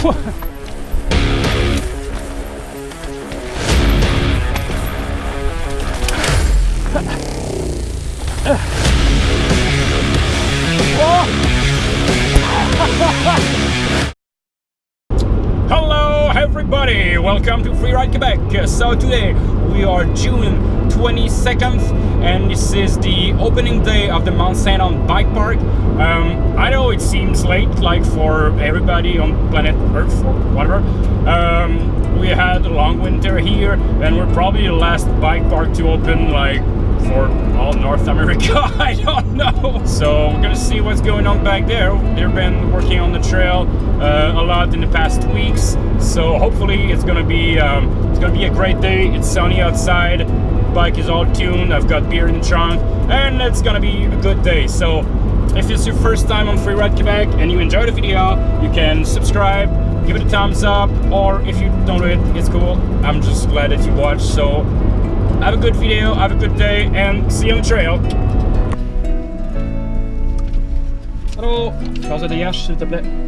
Hello everybody, welcome to Freeride Quebec. So today we are June 22nd and this is the opening day of the Mount Saint Anne Bike Park. Um, I know it seems late like for everybody on planet Earth or whatever. Um, we had a long winter here and we're probably the last bike park to open like for all North America, I don't know. So we're gonna see what's going on back there. They've been working on the trail uh, a lot in the past weeks, so hopefully it's gonna be um, it's gonna be a great day. It's sunny outside, bike is all tuned. I've got beer in the trunk, and it's gonna be a good day. So if it's your first time on Freeride Quebec and you enjoyed the video, you can subscribe, give it a thumbs up, or if you don't do it, it's cool. I'm just glad that you watched. So have a good video, have a good day, and see you on the trail. Hallå! Passa dégage s'il te plaît.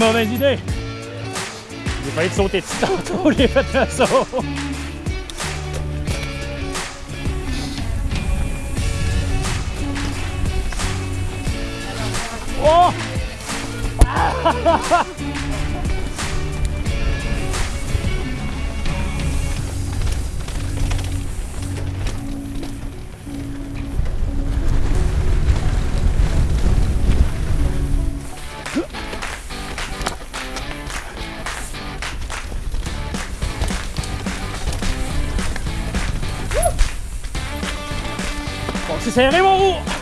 mauvaise idée! J'ai failli te sauter dessus tantôt, j'ai fait un saut! Oh! Cesare Mou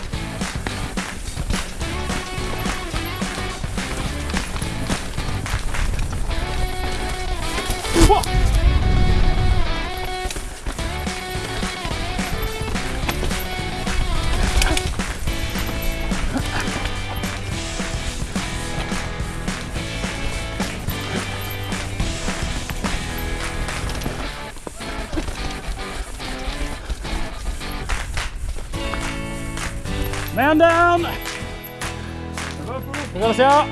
Man down! Attention!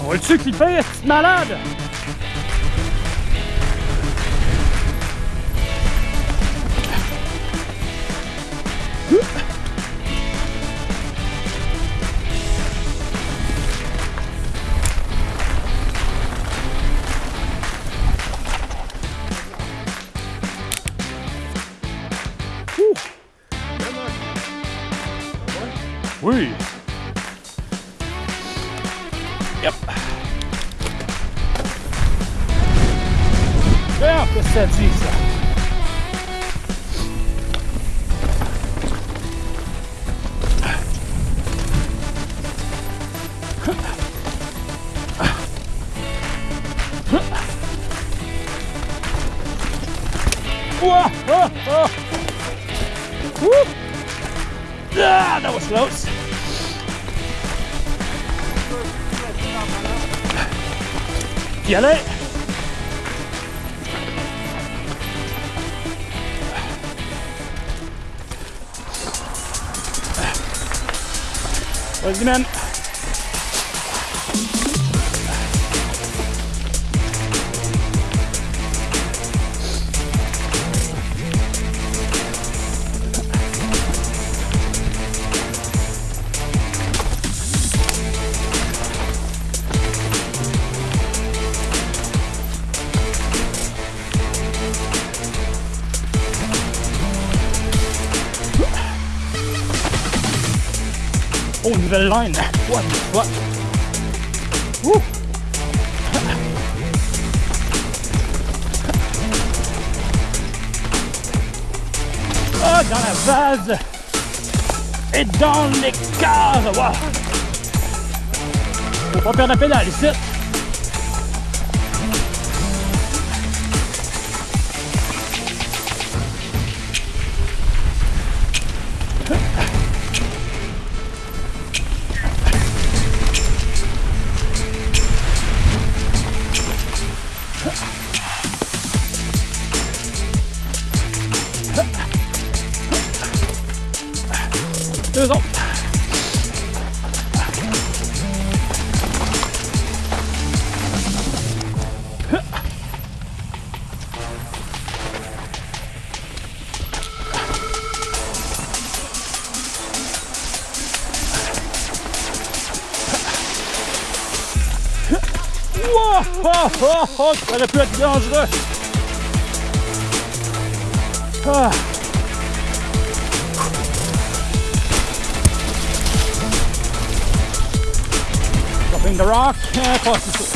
On va-tu clipper, petite malade? Ouh. O yüzden nouvelle line. What the fuck? Woo! Ah, dans la vase et dans l'écart. Wow. Faut pas perdre la pédale ici. Deux! Oh, oh, oh, ça aurait pu être dangereux. Ah. Dropping the rock. Yeah, close to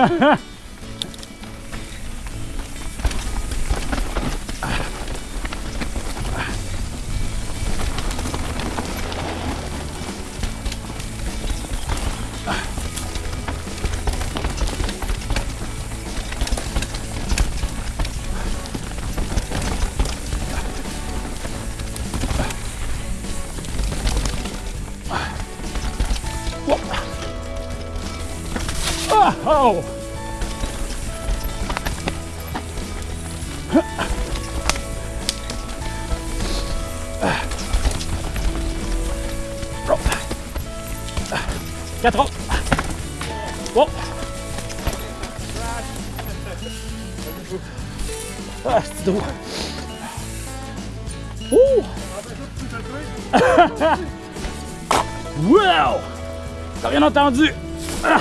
Ah, 4 ans. Bon. Ah, c'est drôle. Ouh. wow! T'as rien entendu? Ah.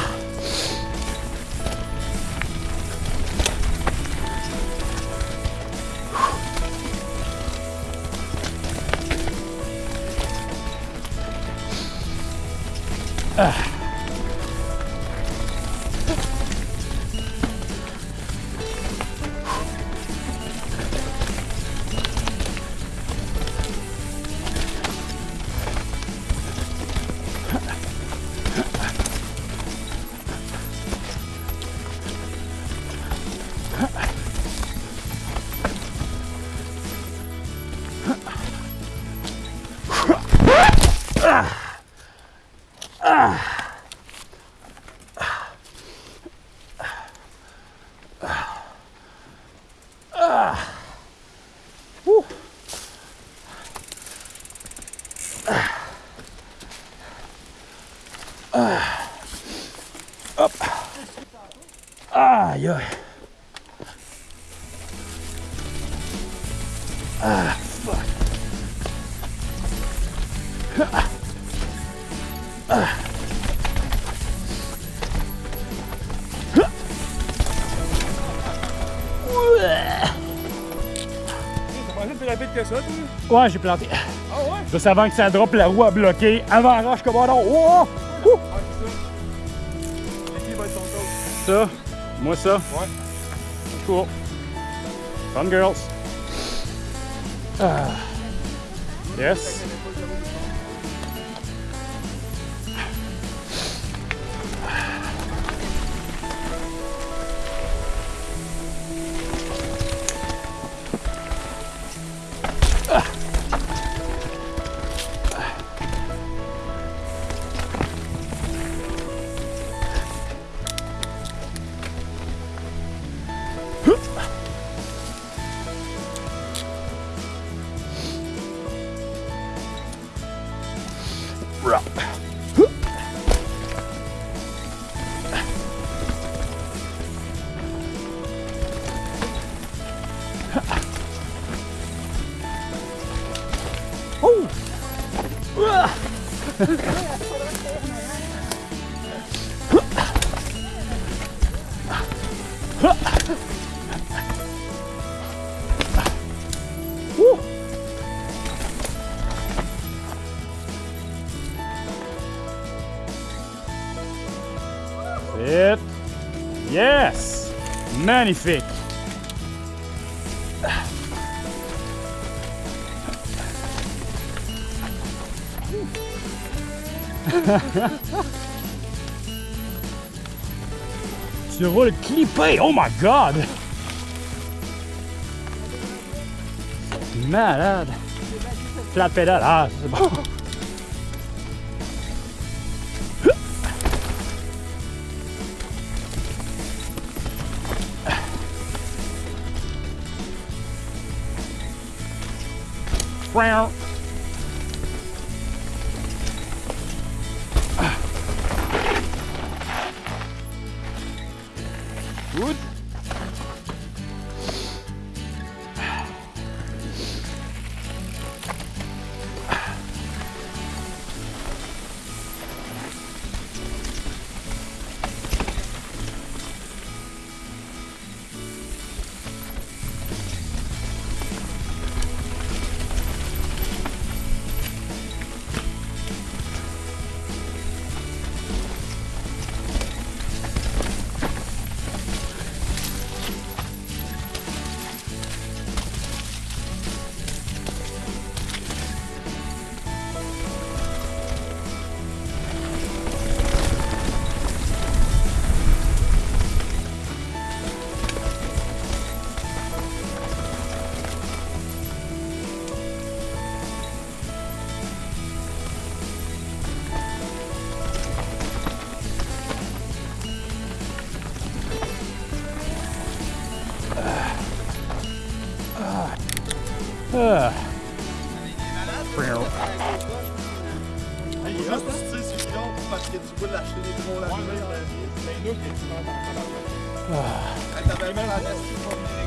Ah. 여. 아, fuck. Ouais, j'ai planté. Ah ouais? Juste avant que ça drop, la roue a bloqué. Avant roche comme un. Oh! Ouh! Ah? Ça, moi ça. Ouais. Cool. Fun girls. Ah. Yes. It. Yes. Magnifique. Tu roules clippé, oh my god! Malade! Flat pédale, ah c'est bon. Wow.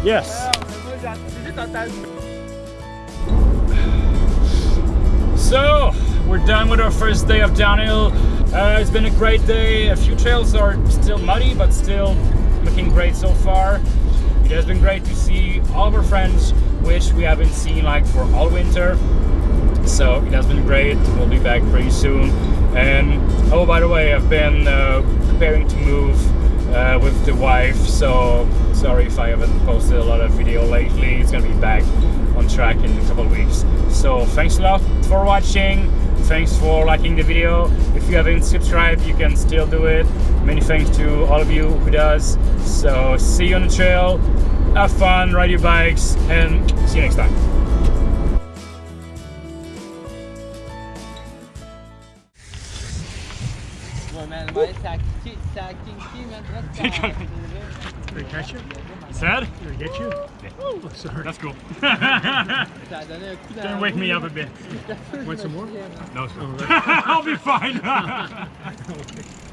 Yes. So we're done with our first day of downhill. Uh, it's been a great day. A few trails are still muddy, but still looking great so far. It has been great to see all of our friends, which we haven't seen like for all winter. So it has been great. We'll be back pretty soon. And oh, by the way, I've been uh, preparing to move uh, with the wife. So sorry if I haven't posted a lot of video lately. It's gonna be back on track in a couple of weeks. So thanks a lot for watching. Thanks for liking the video. If you haven't subscribed, you can still do it. Many thanks to all of you who does. So see you on the trail. Have fun, ride your bikes, and see you next time. Did it catch you? Sad? Did it get you? Oh, sorry. That's cool. Ça a donné un coup dans Gonna la wake me up a bit. Want some more? No, oh, I'll be fine.